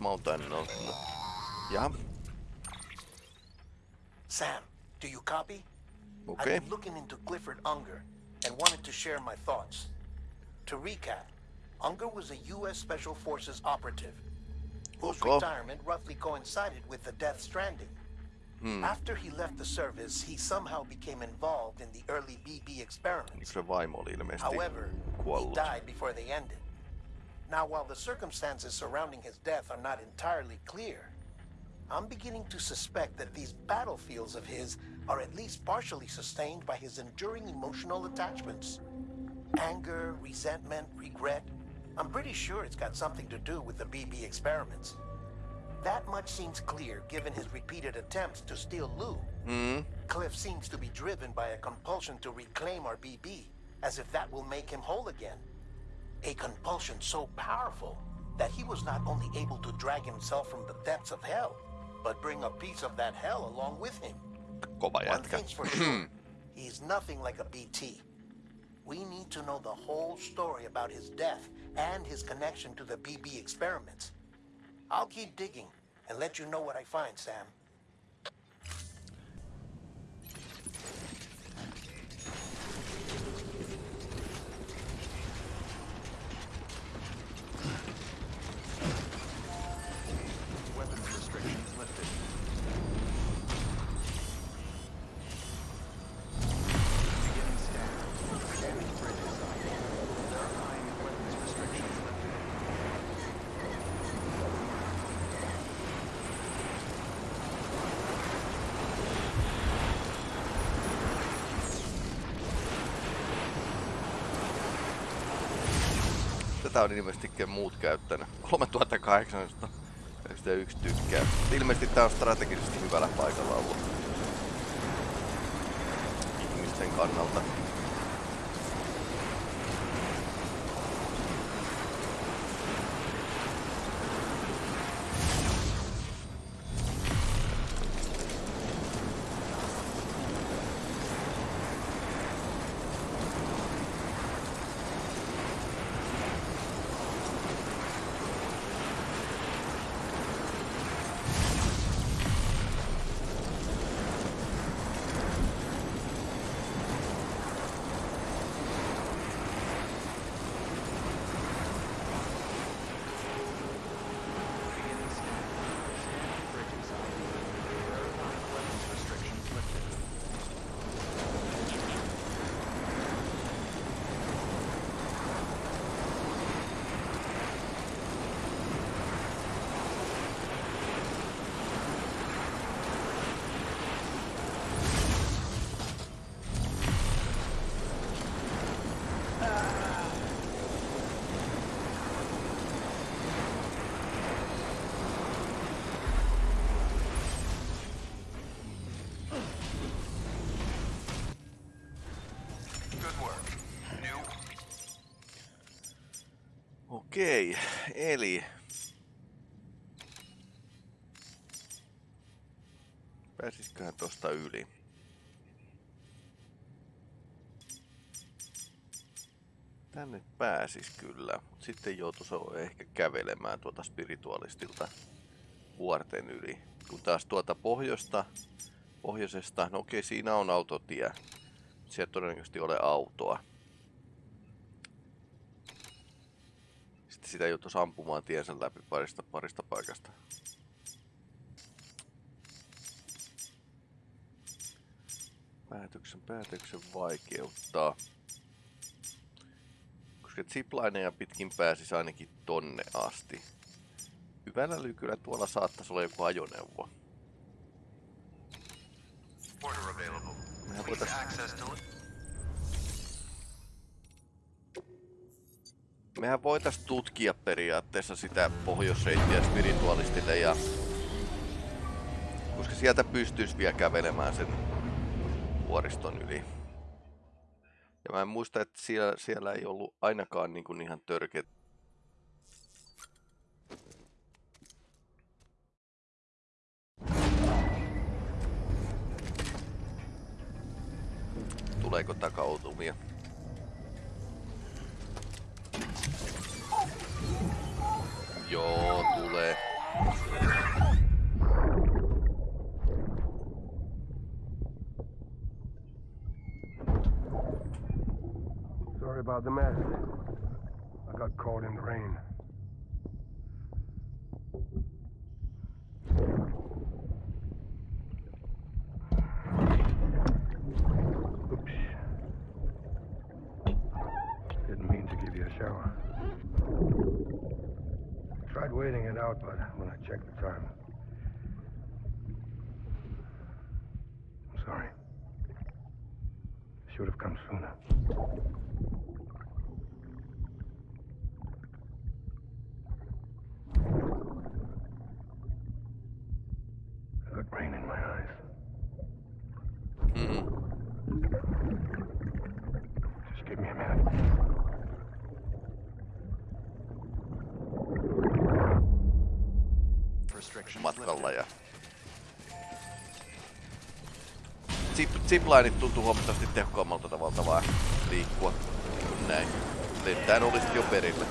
mä oon tänne on. Ja, Sam, do you copy? okei. I've been looking into Clifford Unger and wanted to share my thoughts. To recap, Unger was a U.S. Special Forces operative whose Okay. retirement roughly coincided with the Death Stranding. Hmm. After he left the service, he somehow became involved in the early BB experiments. Se vaimo oli ilmeisesti However, he died before they ended. Now, while the circumstances surrounding his death are not entirely clear, I'm beginning to suspect that these battlefields of his are at least partially sustained by his enduring emotional attachments. Anger, resentment, regret. I'm pretty sure it's got something to do with the BB experiments. That much seems clear given his repeated attempts to steal Lou. Mm, Cliff seems to be driven by a compulsion to reclaim our BB, as if that will make him whole again. A compulsion so powerful that he was not only able to drag himself from the depths of hell, but bring a piece of that hell along with him. kova One thing's for sure, he's nothing like a BT. We need to know the whole story about his death and his connection to the BB experiments. I'll keep digging and let you know what I find, Sam. On ilmeisesti muut käyttänyt. 3891 tykkää. Ilmeisesti tää on strategisesti hyvällä paikalla ollut. Ihmisten kannalta. Okei, eli... Pääsisköhän tosta yli? Tänne pääsis kyllä, mutta sitten joutuisi ehkä kävelemään tuota spiritualistilta vuorten yli. Kun taas tuota pohjoista, pohjoisesta, no okei siinä on autotie. Sieltä todennäköisesti ole autoa. Sitten sitä joutuisi ampumaan tiensä läpi parista, parista paikasta. Päätöksen, päätöksen vaikeuttaa. Koska ziplineja pitkin pääsisi ainakin tonne asti. Hyvällä lykyllä tuolla saattaisi olla joku ajoneuvo. Mehän Please Mehän voitais tutkia periaatteessa sitä pohjoisreittiä spiritualistille ja... Koska sieltä pystyisi vielä kävelemään sen vuoriston yli. Ja mä en muista, että siellä, siellä ei ollut ainakaan niin kuin ihan törkeä... Tuleeko takautumia? Joo, tulee. Sorry about the mess. I got caught in the rain. Tried waiting it out, but when I checked the time. I'm sorry. Should have come sooner. Matkalla ja Zip, ziplineit tuntuu huomattavasti tehokkaammalta tavalta vaan liikkua näin. Lentäen olisit jo perillä.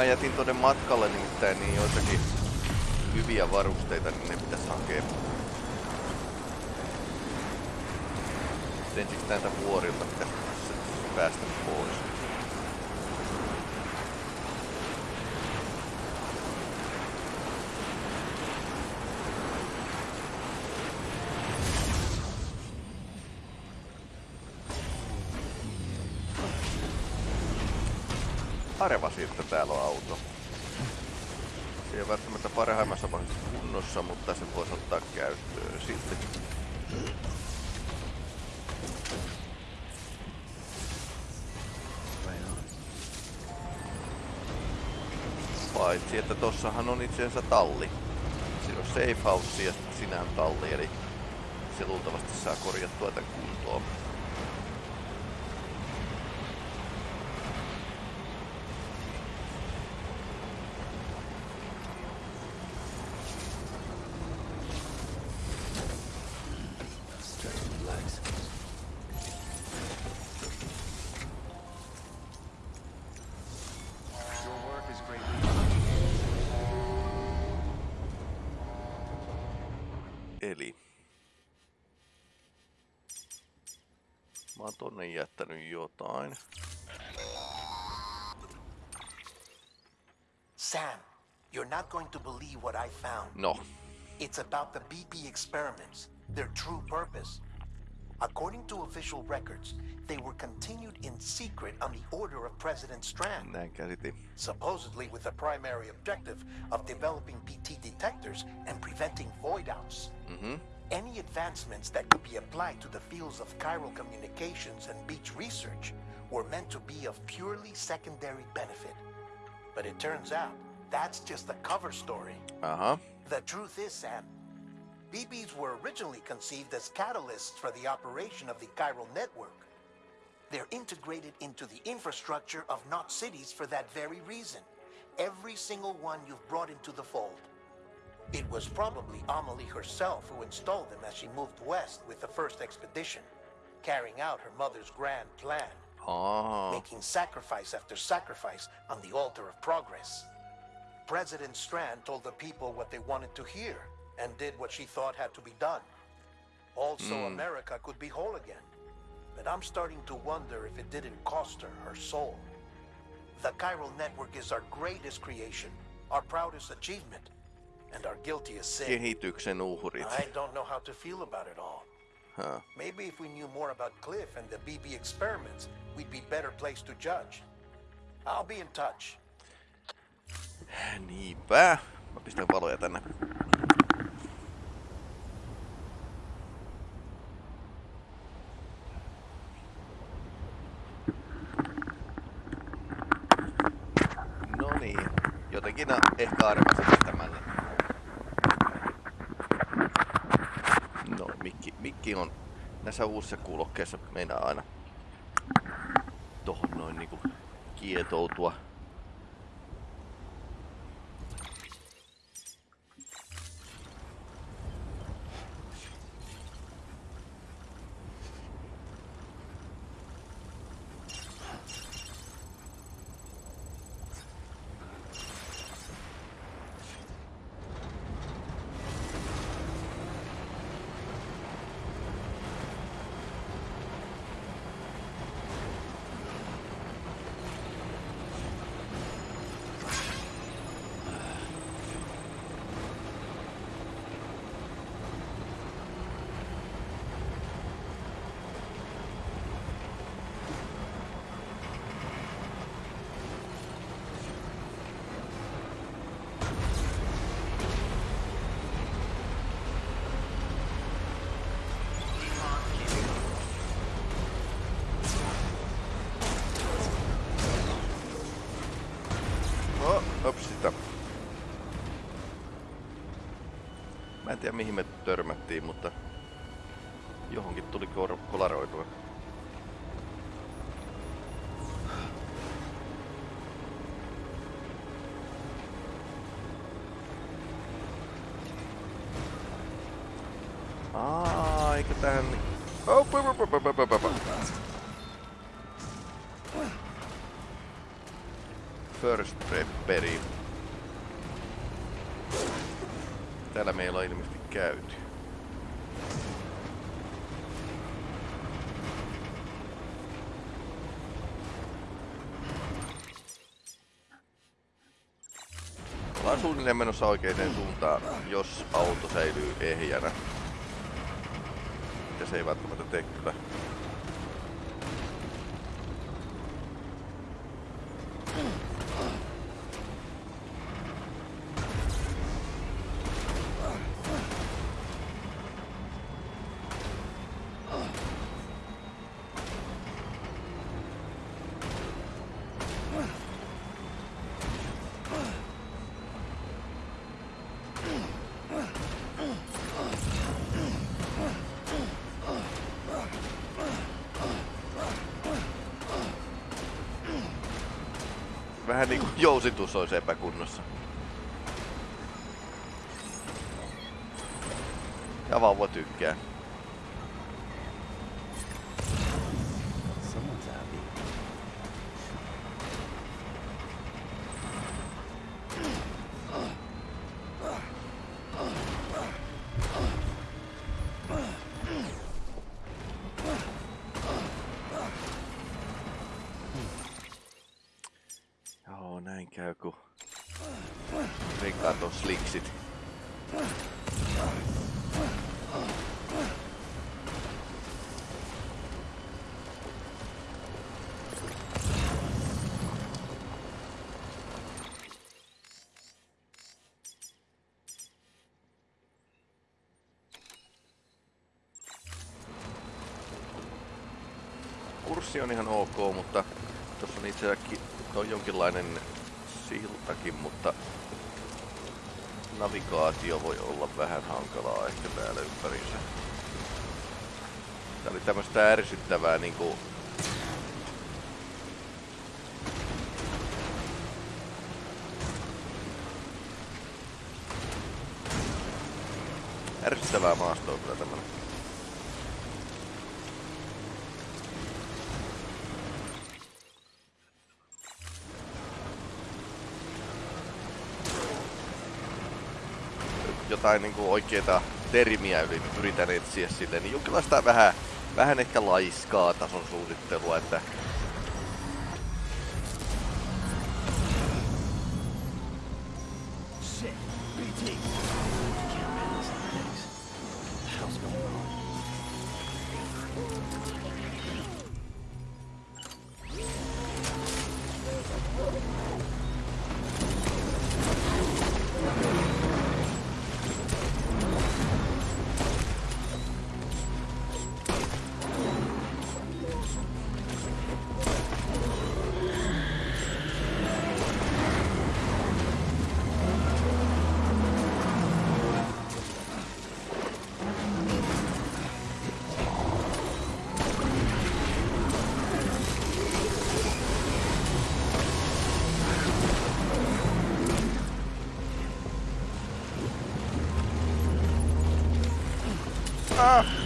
Mä jätin tonne matkalle nimittäin niin joitakin hyviä varusteita, niin ne pitäisi hakea. Ensiksi näiltä vuorilta pitäisi päästä pois. Areva siltä täällä on auto. Se ei välttämättä parhaimmassa mahdollisessa kunnossa, mutta se voisi ottaa käyttöön sitten. Paitsi, että tossahan on itse asiassa talli. Siinä on safe house ja sitten sinä on talli, eli se luultavasti saa korjattua tämän kuntoon. Believe what I found. No, It's about the BB experiments, their true purpose. According to official records, they were continued in secret on the order of President Strand, supposedly with the primary objective of developing BT detectors and preventing void outs. Mm-hmm. Any advancements that could be applied to the fields of chiral communications and beach research were meant to be of purely secondary benefit. But it turns out that's just a cover story. Aha. The truth is, Sam, BBs were originally conceived as catalysts for the operation of the chiral network. They're integrated into the infrastructure of knot cities for that very reason. Every single one you've brought into the fold. It was probably Amelie herself who installed them as she moved west with the first expedition, carrying out her mother's grand plan. Aa, making sacrifice after sacrifice on the altar of progress. President Strand told the people what they wanted to hear and did what she thought had to be done. Also, hmm. America could be whole again. But I'm starting to wonder if it didn't cost her her soul. The chiral network is our greatest creation, our proudest achievement, and our guiltiest sin. kehityksen uhrit. I don't know how to feel about it all. Huh. Maybe if we knew more about Cliff and the BB experiments, we'd be better placed to judge. I'll be in touch. Niinpä. Mä pistän valoja tänne. No niin. Jotenkin ehkä arvasin vetämällä. No, mikki, mikki on näissä uusissa kuulokkeissa meinaa aina tohon noin niinku kietoutua. No, ops sitä. Mä tiedä mihin me törmättiin, mutta johonkin tuli kolaroitua. Suunnilleen menossa oikeaan suuntaan, jos auto säilyy ehjänä. Ja se ei välttämättä tee kyllä. Vähän niinku jousitus olisi epäkunnossa. Ja vauva tykkää. joku rikkaat on sliksit. Kurssi on ihan ok, mutta tuossa on itse on no, jonkinlainen siltakin, mutta navigaatio voi olla vähän hankalaa ehkä täällä ympärissä. Tää oli tämmöstä ärsyttävää niinku... Ärsyttävää maastoa kyllä tämmönen. Jotain niin kuin oikeita termiä yli, yritän etsiä sille, niin jonkinlaista vähän, vähän ehkä laiskaa tason suunnittelua, että ouch.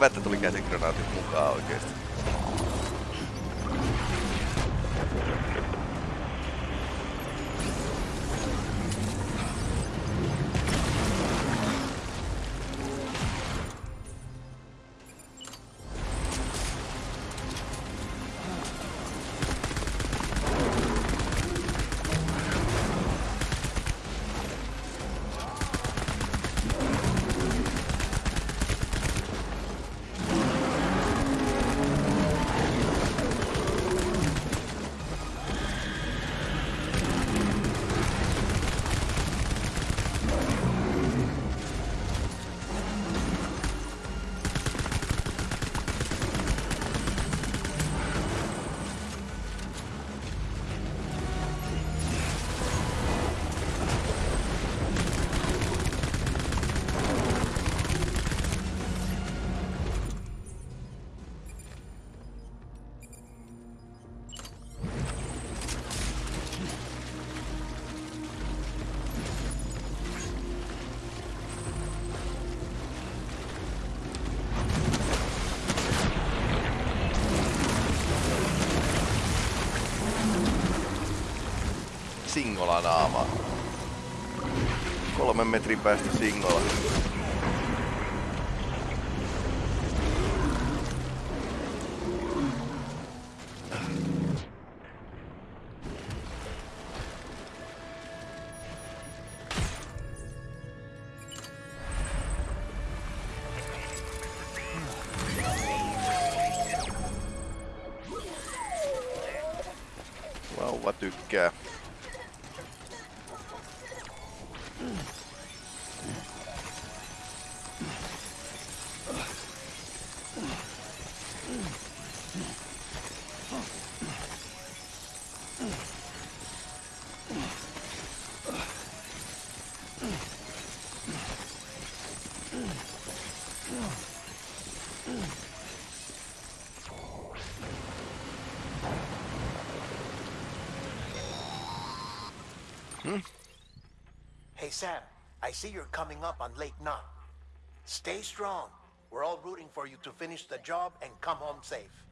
Hyvä, että tuli käsikranaatit mukaan oikeesti. Singola naama. Kolmen metrin päästä Singola. I see you're coming up on Lake Knot. Stay strong. We're all rooting for you to finish the job and come home safe.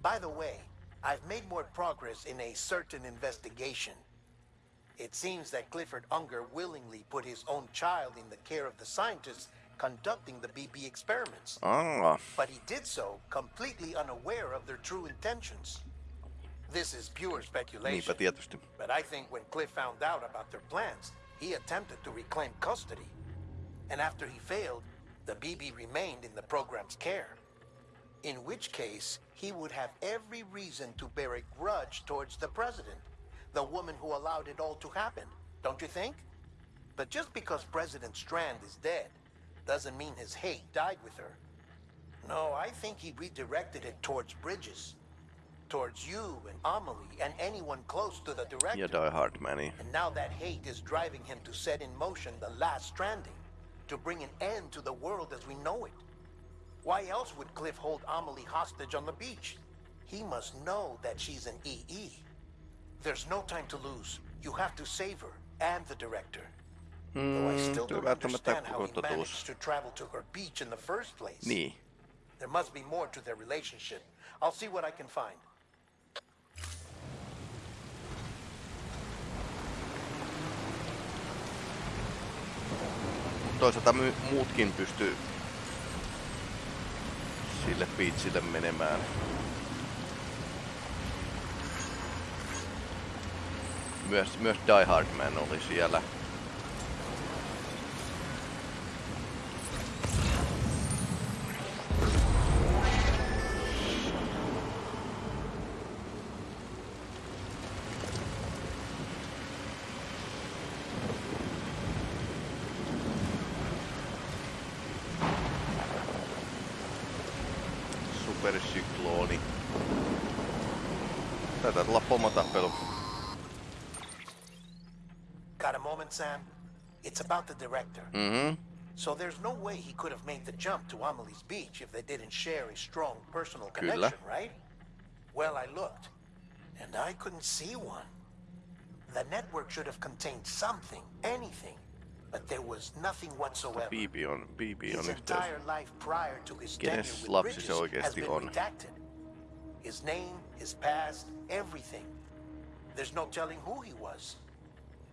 By the way, I've made more progress in a certain investigation. It seems that Clifford Unger willingly put his own child in the care of the scientists conducting the BB experiments. Aa, But he did so completely unaware of their true intentions. This is pure speculation. But I think when Cliff found out about their plans, he attempted to reclaim custody. And after he failed, the BB remained in the program's care. In which case, he would have every reason to bear a grudge towards the president, the woman who allowed it all to happen, don't you think? But just because President Strand is dead, doesn't mean his hate died with her. No, I think he redirected it towards Bridges. Towards you and Amelie and anyone close to the director. Ja Die Hard Mani. And now that hate is driving him to set in motion the last stranding, to bring an end to the world as we know it. Why else would Cliff hold Amelie hostage on the beach? He must know that she's an EE. There's no time to lose. You have to save her and the director. Though I Mm, still don't understand how he managed to travel to her beach in the first place. Niin. There must be more to their relationship. I'll see what I can find. Toisaalta my- muutkin pystyy sille beachille menemään. Myös, myös Die Hard Man oli siellä. Supersyklooni. Taitaa tulla pomotappelu. Got a moment, Sam? It's about the director. Mm-hmm. So there's no way he could have made the jump to Amelie's beach if they didn't share a strong personal Kyllä. connection, right? Well, I looked, and I couldn't see one. The network should have contained something, anything, but there was nothing whatsoever. Bibi on, Bibi His entire life prior to his tenure with Bridges has been redacted. His name, his past, everything. There's no telling who he was.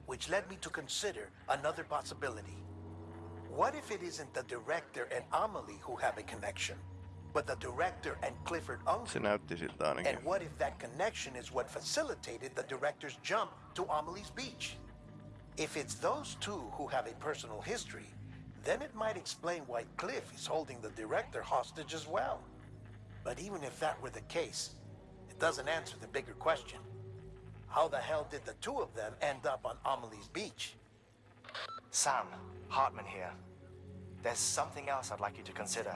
Which led me to consider another possibility. What if it isn't the director and Amelie who have a connection, but the director and Clifford Unger? näytti siltä ainakin. And what if that connection is what facilitated the director's jump to Amelie's beach? If it's those two who have a personal history, then it might explain why Cliff is holding the director hostage as well. But even if that were the case, it doesn't answer the bigger question. How the hell did the two of them end up on Amelie's beach? Sam, Hartman here. There's something else I'd like you to consider.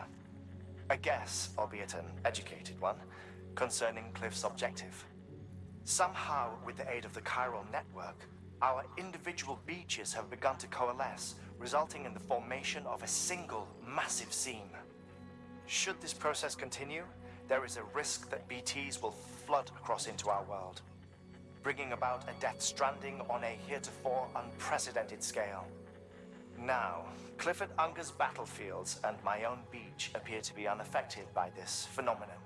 A guess, albeit an educated one, concerning Cliff's objective. Somehow, with the aid of the chiral network, our individual beaches have begun to coalesce, resulting in the formation of a single massive seam. Should this process continue, there is a risk that BTs will flood across into our world, bringing about a death stranding on a heretofore unprecedented scale. Now, Clifford Unger's battlefields and my own beach appear to be unaffected by this phenomenon,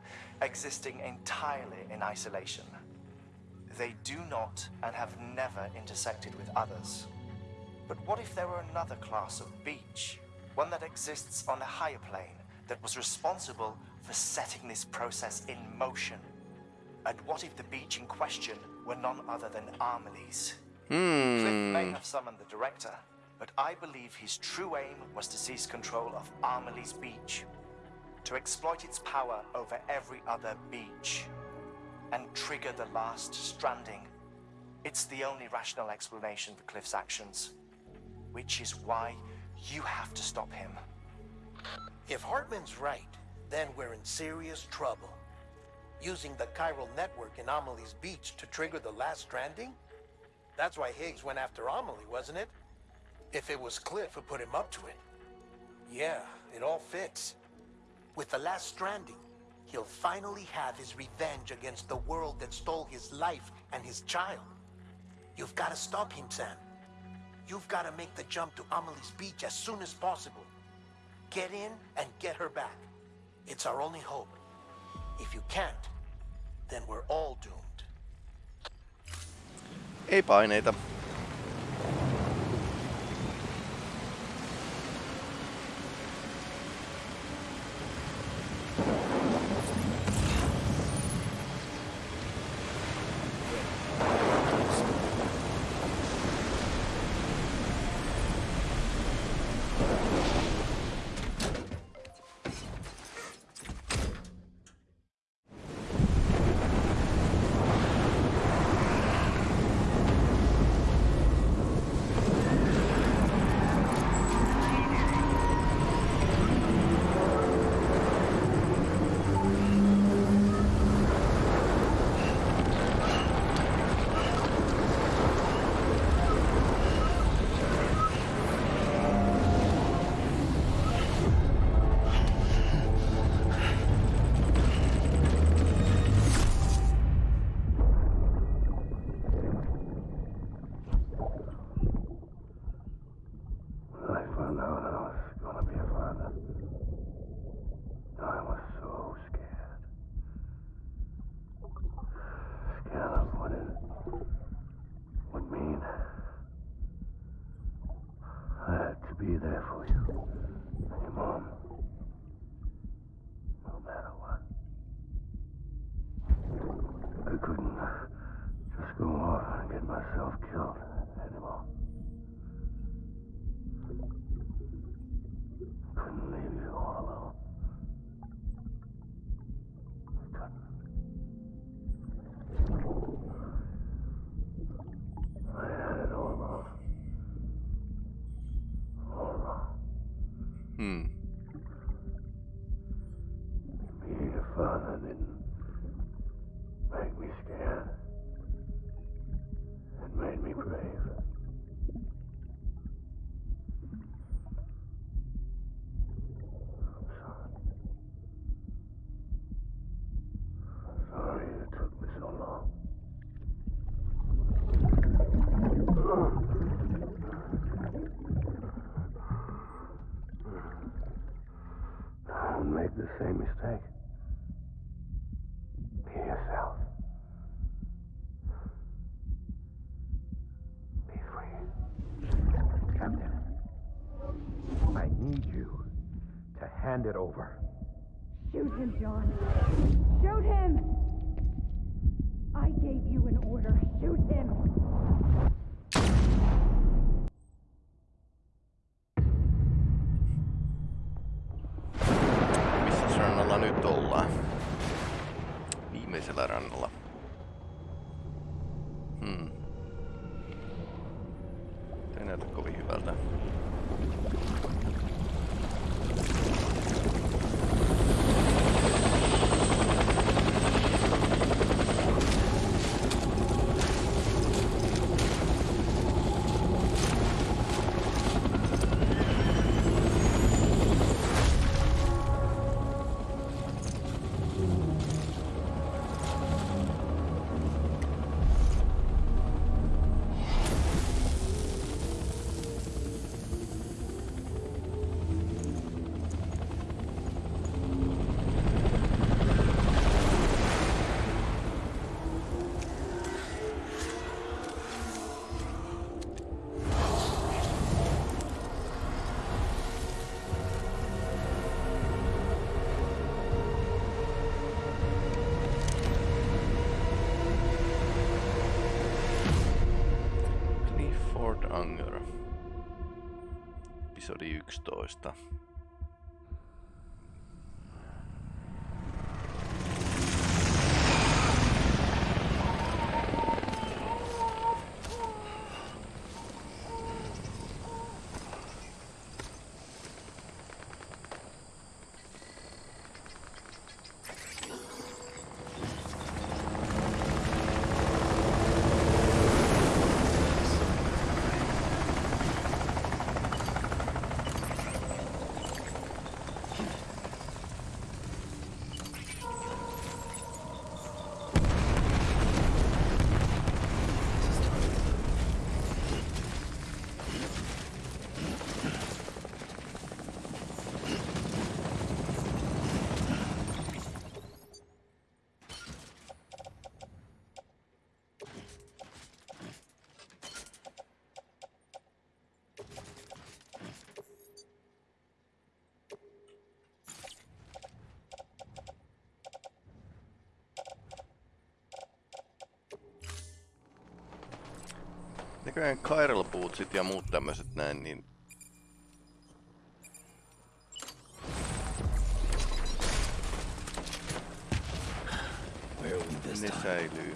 existing entirely in isolation. They do not and have never intersected with others. But what if there were another class of beach, one that exists on a higher plane, that was responsible for setting this process in motion? And what if the beach in question were none other than Amelie's? Hmm. Cliff may have summoned the director, but I believe his true aim was to seize control of Amelie's beach, to exploit its power over every other beach, and trigger the last stranding. It's the only rational explanation for Cliff's actions, which is why you have to stop him. If Hartman's right, then we're in serious trouble. Using the chiral network in Amelie's beach to trigger the last stranding? That's why Higgs went after Amelie, wasn't it? If it was Cliff who put him up to it. Yeah, it all fits. With the last stranding, he'll finally have his revenge against the world that stole his life and his child. You've got to stop him, Sam. You've got to make the jump to Amelie's beach as soon as possible. Get in and get her back. It's our only hope. If you can't, then we're all doomed. Ei paineita. Hmm. Hand it over. Shoot him, John. Shoot him! I gave you an order. Shoot him! Missä rannalla nyt ollaan? Viimeisellä rannalla. Hmm. Ei näytä kovin hyvältä. yksitoista Näköjään Chiral Bootsit ja muut tämmöiset näin, niin ne säilyy.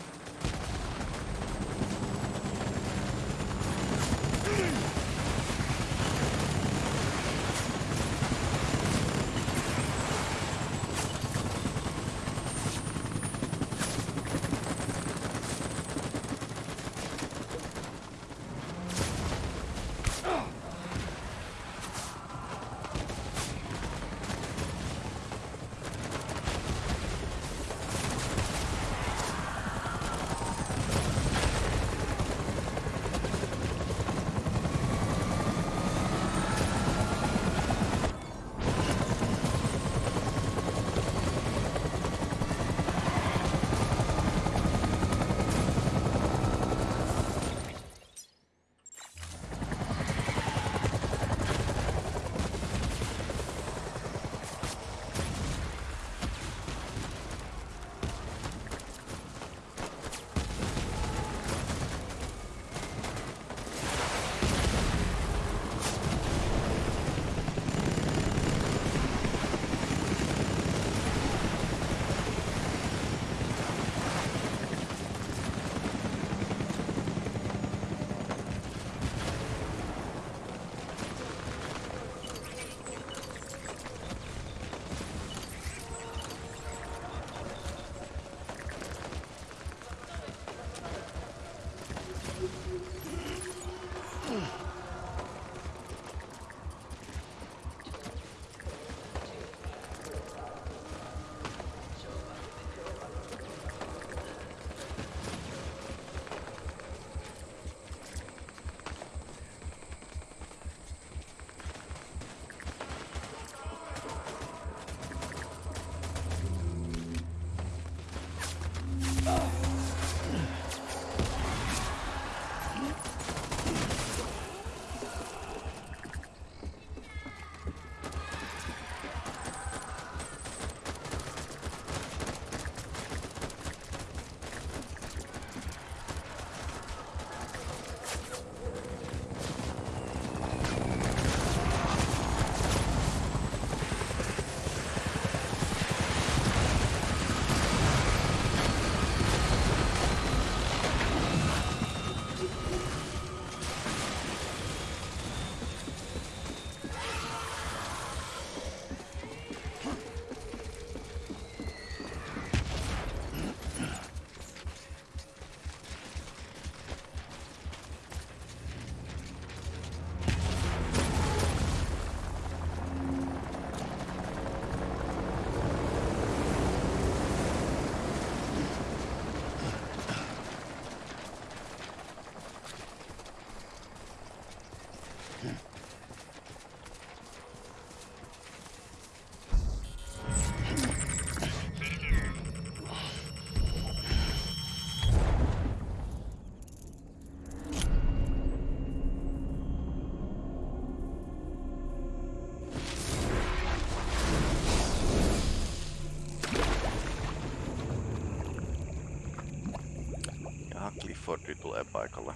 Fordri tulee paikalle.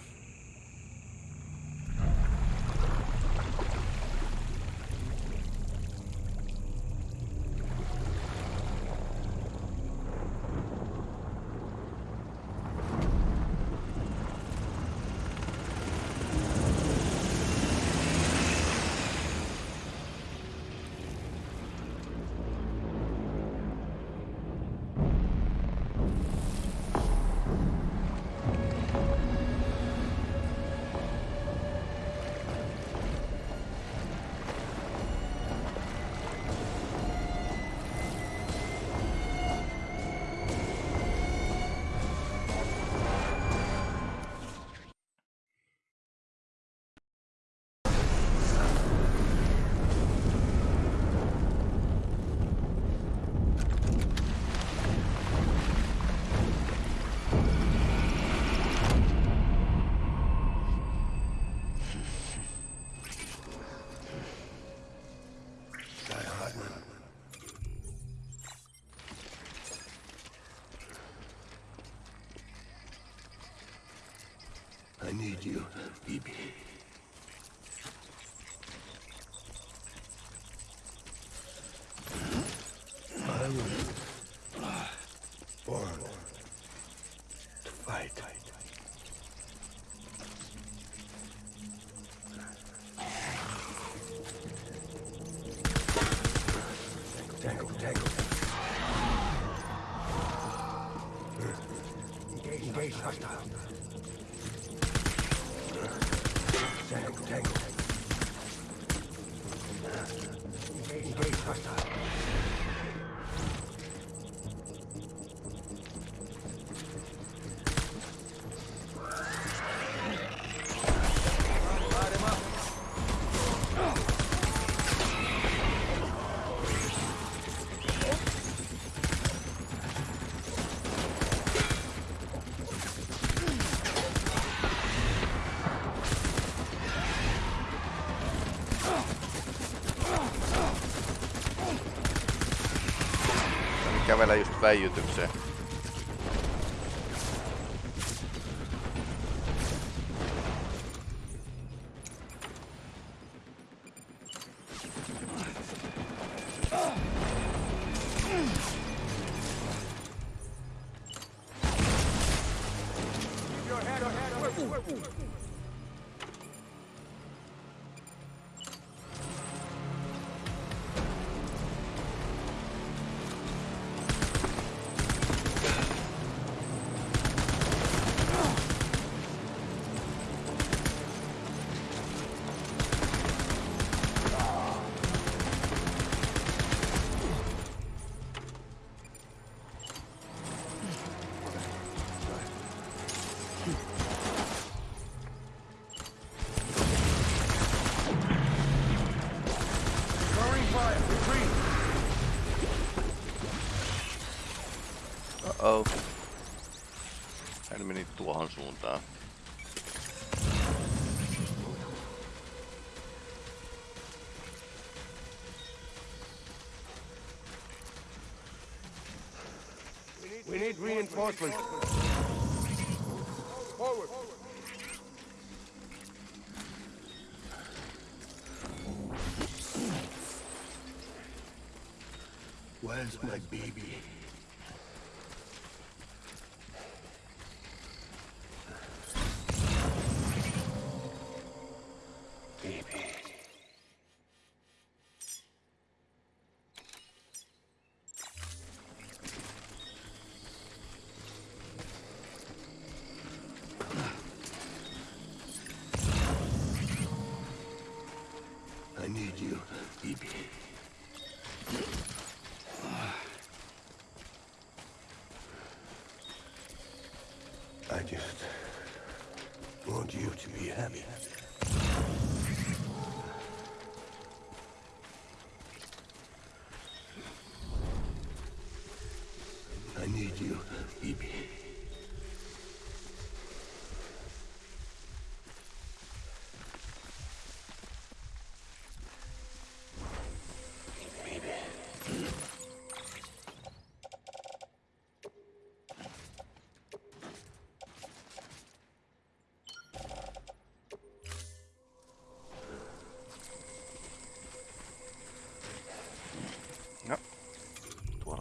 elegido. Dime, しました。kävellä just väijytykseen. Where's my baby?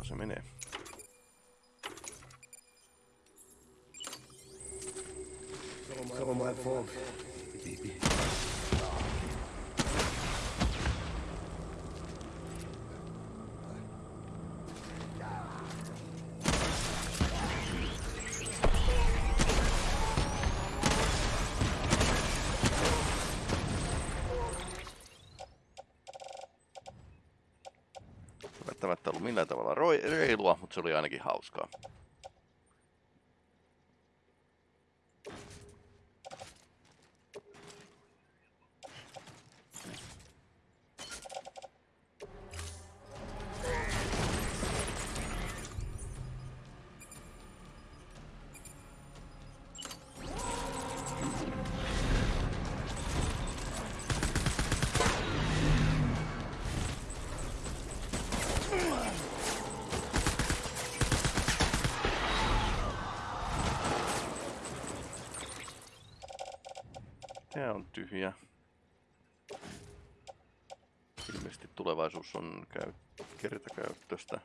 Tuolla se menee. It's all my fault. Mutta se oli ainakin hauskaa. On tyhjä. Ilmeisesti tulevaisuus on käy- kertakäyttöistä.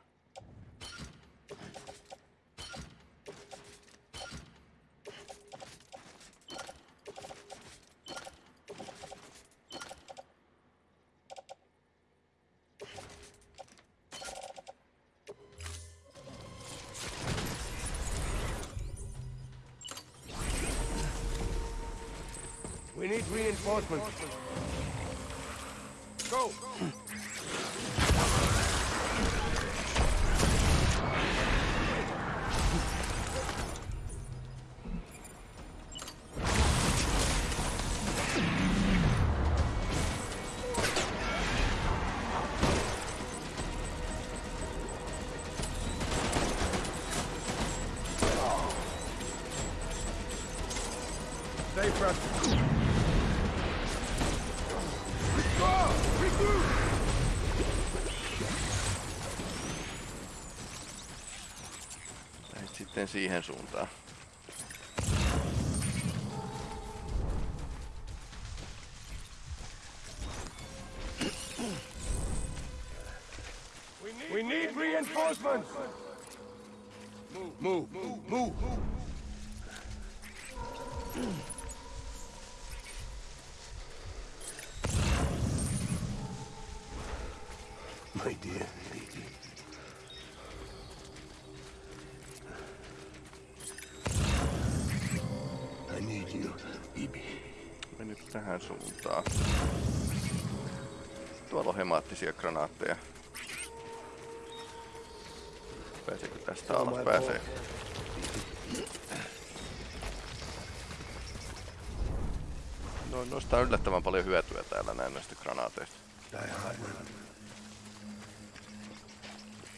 Reinforcements. Siihen suuntaan. Suuntaan. Tuolla on hemaattisia granaatteja. Pääseekö tästä alas? Pääsee. No, noista on yllättävän paljon hyötyä täällä näin näistä granaateista.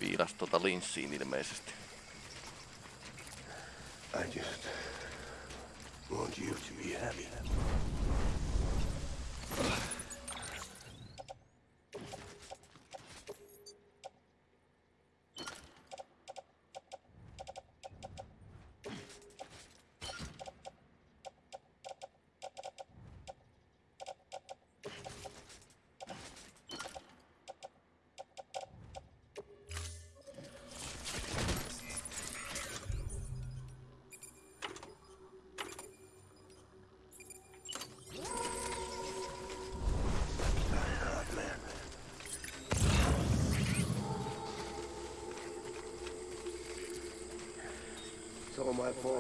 Viilas tota linssiin ilmeisesti. I just want you to be happy.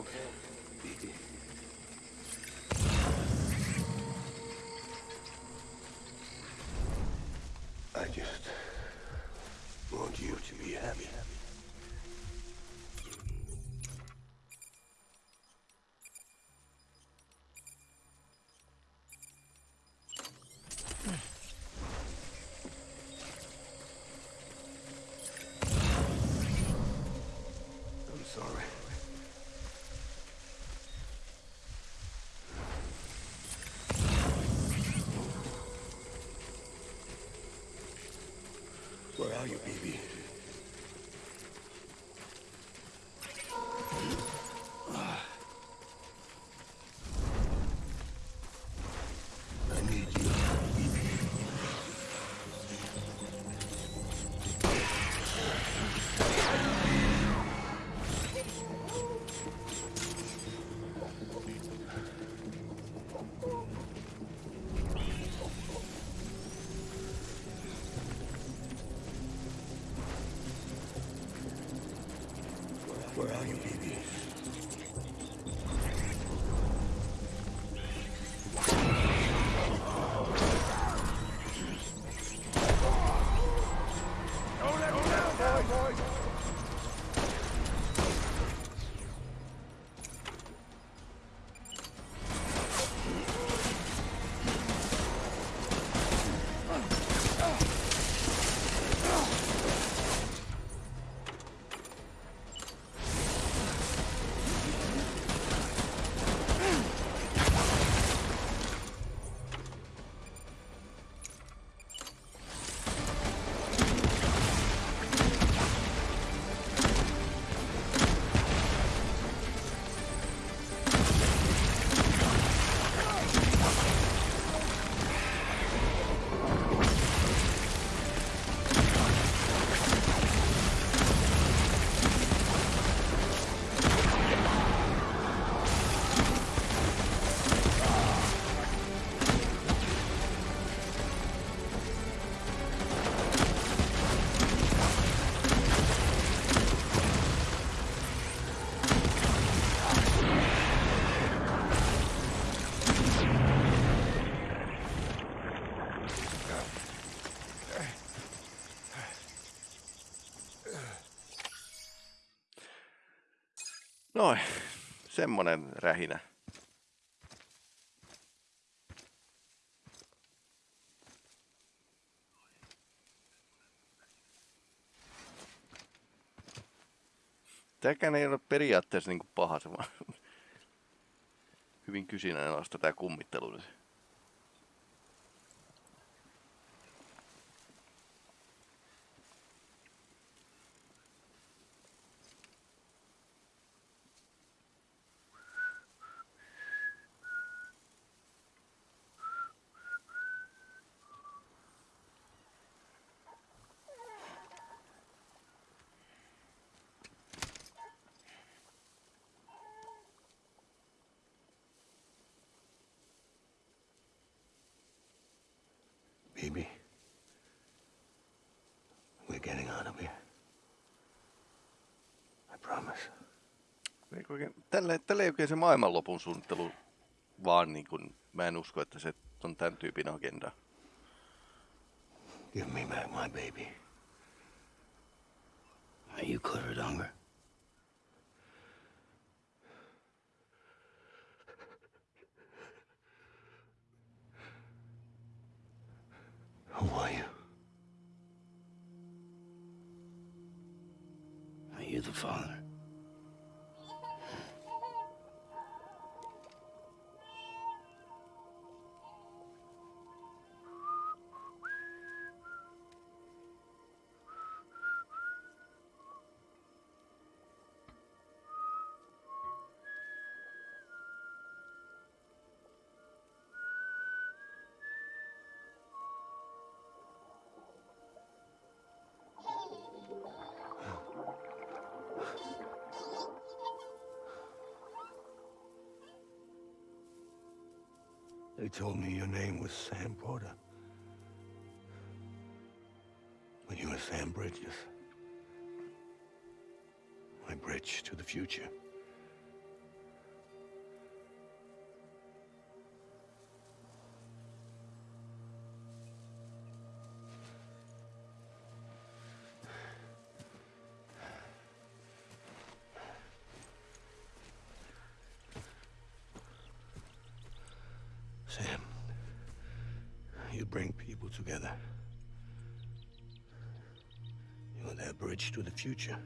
okay. You, baby? Noin, semmonen rähinä. Tämäkään ei ole periaatteessa niin paha, se vaan hyvin kysinäistä tämä kummittelu nyt. Baby. We're getting out of here. I promise. Eikö oikein- Tälle, tälle ei oikein se maailmanlopun suunnittelu vaan niin kuin, mä en usko, että se on tämän tyypin agenda. Give me back my baby. Are you covered, Unger? Who are you? Are you the father? They told me your name was Sam Porter. But you were Sam Bridges. My bridge to the future. To the future.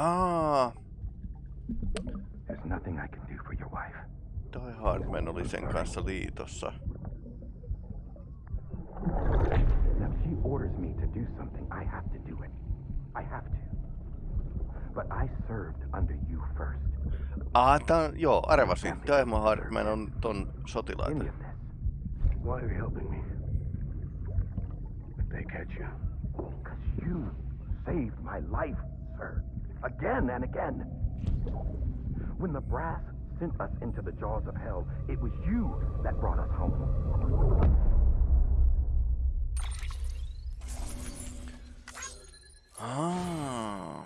Aa, There's nothing I can do for your wife. toi Hardman oli sen kanssa liitossa. Now, if she orders me to do something, I have to do it. I have to. But I served under you first. Aa, tää on, joo, arvasin. Daimo Hardman on ton sotilaita. Why are you helping me? If they catch you, Because you saved my life, sir. Again and again. When the brass sent us into the jaws of hell, it was you that brought us home. Aa.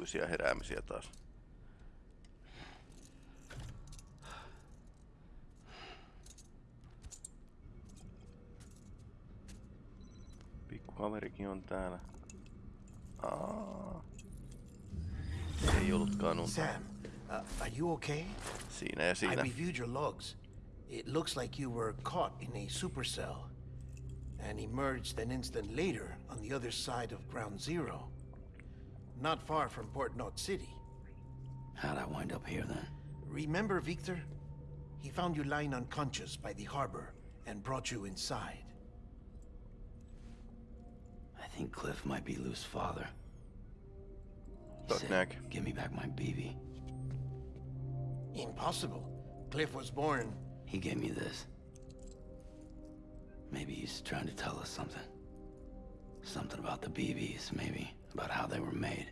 Omituisia heräämisiä taas. Pikku kaverikin on täällä. Aa. Ei ollutkaan unta. Sam, uh, are you okay? Siinä ja I siinä. reviewed your logs. It looks like you were caught in a supercell and emerged an instant later on the other side of Ground Zero. Not far from Port Knot City. How'd I wind up here then? Remember Victor? He found you lying unconscious by the harbor and brought you inside. I think Cliff might be Lou's father. He Fuck said. Give me back my BB. Impossible. Cliff was born. He gave me this. Maybe he's trying to tell us something. Something about the BBs, maybe. About how they were made.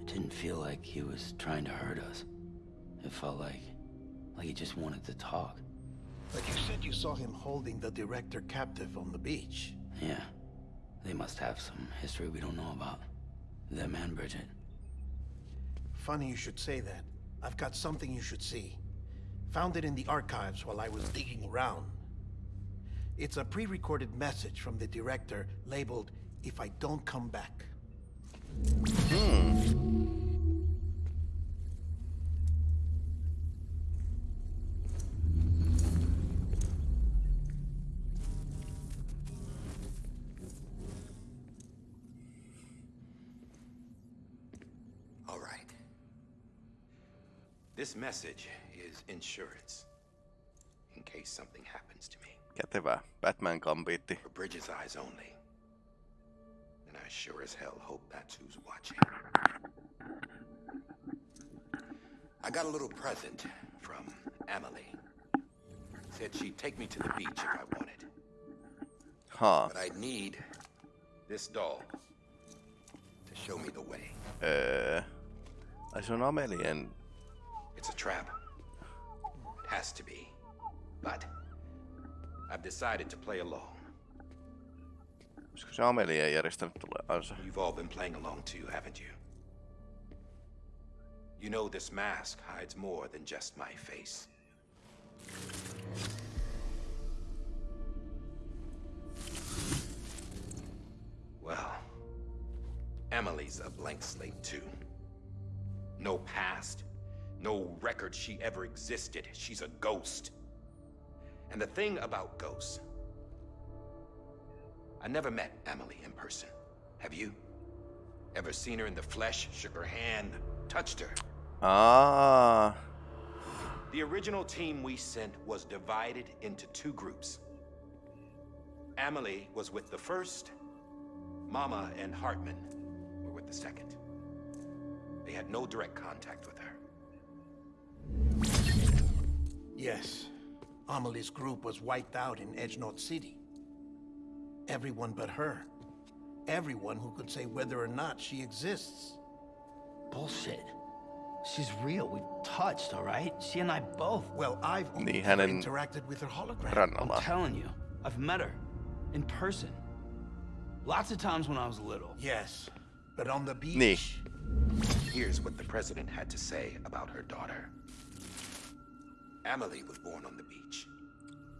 It didn't feel like he was trying to hurt us. It felt like... like he just wanted to talk. But you said you saw him holding the director captive on the beach. Yeah. They must have some history we don't know about. Them and Bridget. Funny you should say that. I've got something you should see. Found it in the archives while I was digging around. It's a pre-recorded message from the director labeled, If I Don't Come Back. Hmm. All right. This message is insurance. Case something happens to me. Kätevää. Batman kampiitti. For Bridges' eyes only. And I sure as hell hope that's who's watching. I got a little present from Amelie. Said she'd take me to the beach if I wanted. Huh. But I'd need this doll to show me the way. Öö. Ai se on and... It's a trap. It has to be. But I've decided to play along. Olisiko se Amelien järjestänyt tulevansa? You've all been playing along too, haven't you? You know this mask hides more than just my face. Well, Amelie's a blank slate too. No past, no record she ever existed. She's a ghost. And the thing about ghosts, I never met Amelie in person. Have you? Ever seen her in the flesh, shook her hand, touched her? Ah, The original team we sent was divided into two groups. Amelie was with the first, Mama and Heartman were with the second. They had no direct contact with her. Yes. Amelie's group was wiped out in Edge Knot City. Everyone but her. Everyone who could say whether or not she exists. Bullshit. She's real. We've touched, all right? She and I both. Well, I've only hänen interacted with her hologram. I'm telling you, I've met her. In person. Lots of times when I was little. Yes, but on the beach. Niin. Here's what the president had to say about her daughter. Amelie was born on the beach.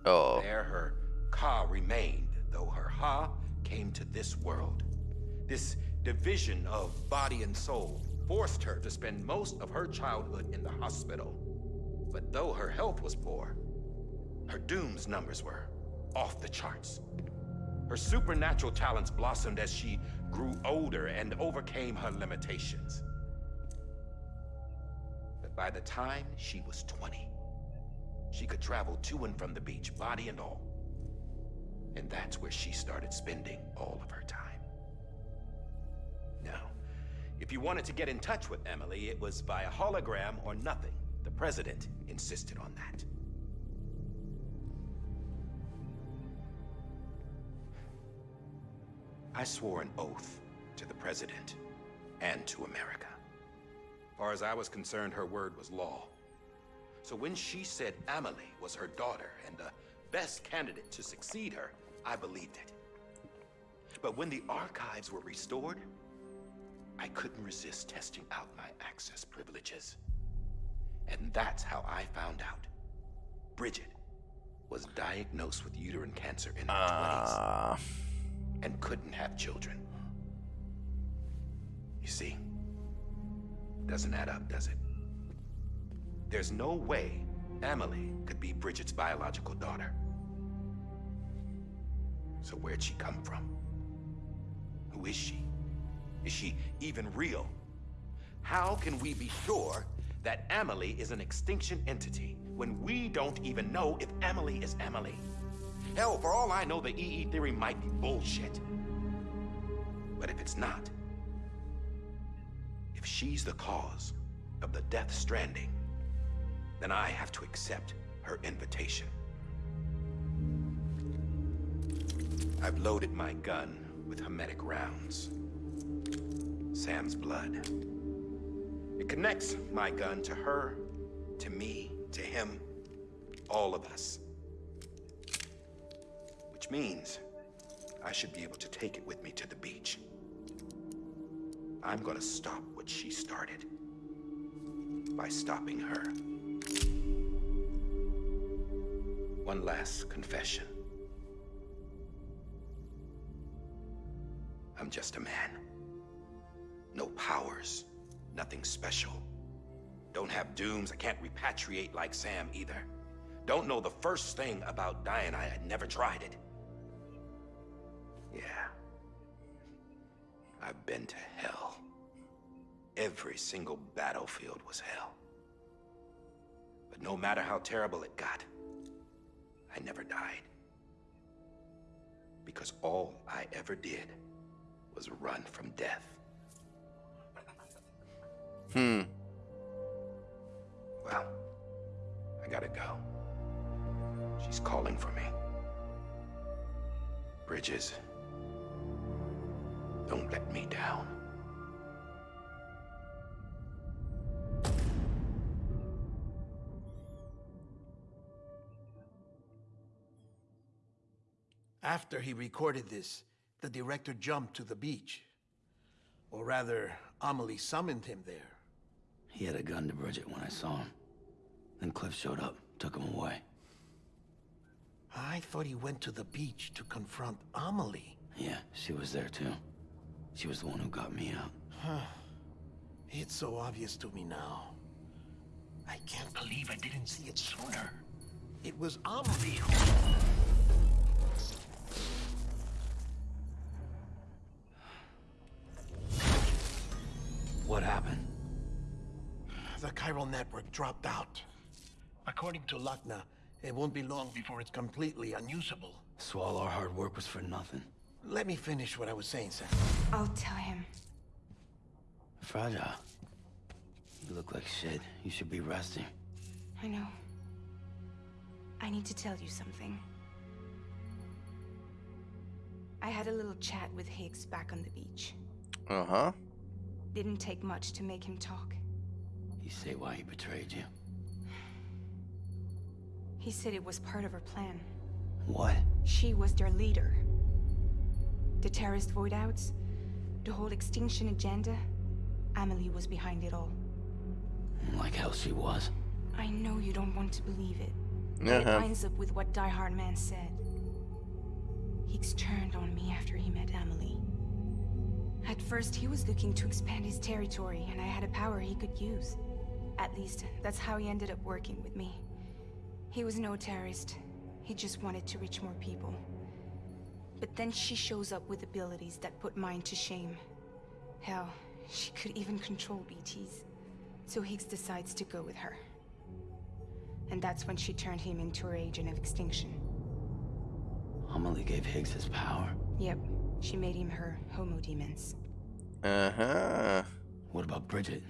Joo. There her Ka remained, though her Ha came to this world. This division of body and soul forced her to spend most of her childhood in the hospital. But though her health was poor, her Doom's numbers were off the charts. Her supernatural talents blossomed as she grew older and overcame her limitations. But by the time she was 20, she could travel to and from the beach, body and all. And that's where she started spending all of her time. Now, if you wanted to get in touch with Amelie, it was via hologram or nothing. The president insisted on that. I swore an oath to the president and to America. As far as I was concerned, her word was law. So when she said Amelie was her daughter and the best candidate to succeed her, I believed it. But when the archives were restored, I couldn't resist testing out my access privileges. And that's how I found out. Bridget was diagnosed with uterine cancer in her 20s Ah, and couldn't have children. You see, doesn't add up, does it? There's no way Amelie could be Bridget's biological daughter. So where'd she come from? Who is she? Is she even real? How can we be sure that Amelie is an extinction entity when we don't even know if Amelie is Amelie? Hell, for all I know, the EE theory might be bullshit. But if it's not, if she's the cause of the Death Stranding, then I have to accept her invitation. I've loaded my gun with hematic rounds. Sam's blood. It connects my gun to her, to me, to him, all of us. Which means I should be able to take it with me to the beach. I'm gonna stop what she started by stopping her. One last confession. I'm just a man. No powers, nothing special. Don't have dooms, I can't repatriate like Sam either. Don't know the first thing about dying, I had never tried it. Yeah. I've been to hell. Every single battlefield was hell. But no matter how terrible it got, I never died. Because all I ever did was run from death. hmm. Well, I gotta go. She's calling for me. Bridges, don't let me down. After he recorded this, the director jumped to the beach. Or rather, Amelie summoned him there. He had a gun to Bridget when I saw him. Then Cliff showed up, took him away. I thought he went to the beach to confront Amelie. Yeah, she was there too. She was the one who got me out. It's so obvious to me now. I can't believe I didn't see it sooner. It was Amelie What dropped out. According to Lockne, it won't be long before it's completely unusable. So all our hard work was for nothing. Let me finish what I was saying, Sam. I'll tell him. Fragile. You look like shit. You should be resting. I know. I need to tell you something. I had a little chat with Higgs back on the beach. Uh huh. Didn't take much to make him talk. You say why he betrayed you. He said it was part of her plan. What? She was their leader. The terrorist void outs, the whole extinction agenda, Amelie was behind it all. Like hell she was. I know you don't want to believe it. But it Uh-huh. lines up with what Die Hard Man said. Higgs turned on me after he met Amelie. At first, he was looking to expand his territory, and I had a power he could use. At least, that's how he ended up working with me. He was no terrorist. He just wanted to reach more people. But then she shows up with abilities that put mine to shame. Hell, she could even control BTs. So Higgs decides to go with her. And that's when she turned him into her agent of extinction. Amelie gave Higgs his power. Yep, she made him her Homo Demens. Uh huh. What about Bridget?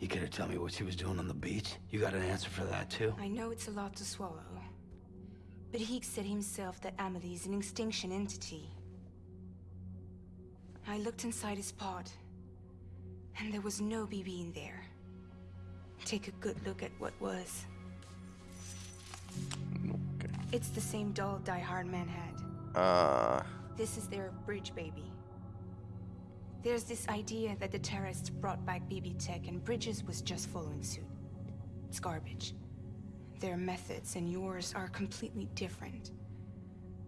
You could have tell me what she was doing on the beach. You got an answer for that too? I know it's a lot to swallow. But Higgs said himself that Amelie is an extinction entity. I looked inside his pod, and there was no BB in there. Take a good look at what was. Okay. It's the same doll Die Hard Man had. Uh, This is their bridge baby. There's this idea that the terrorists brought back BB tech and Bridges was just following suit. It's garbage. Their methods and yours are completely different.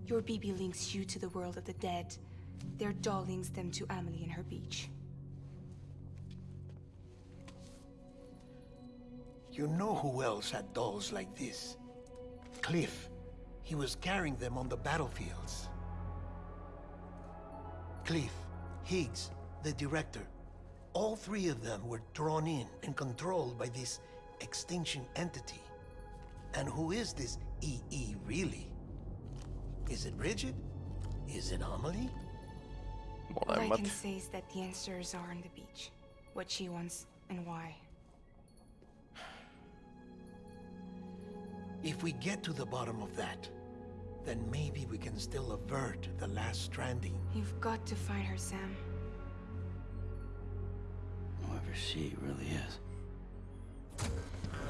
Your BB links you to the world of the dead. Their doll links them to Amelie and her beach. You know who else had dolls like this? Cliff. He was carrying them on the battlefields. Cliff, Higgs, the director. All three of them were drawn in and controlled by this extinction entity. And who is this EE really? Is it Bridget? Is it Amelie? All I can say is that the answers are on the beach. What she wants and why. If we get to the bottom of that, then maybe we can still avert the last stranding. You've got to find her, Sam. Whoever she really is.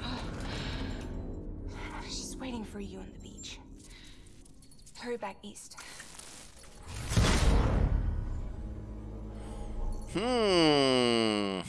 She's waiting for you on the beach. Hurry back east. Hmm.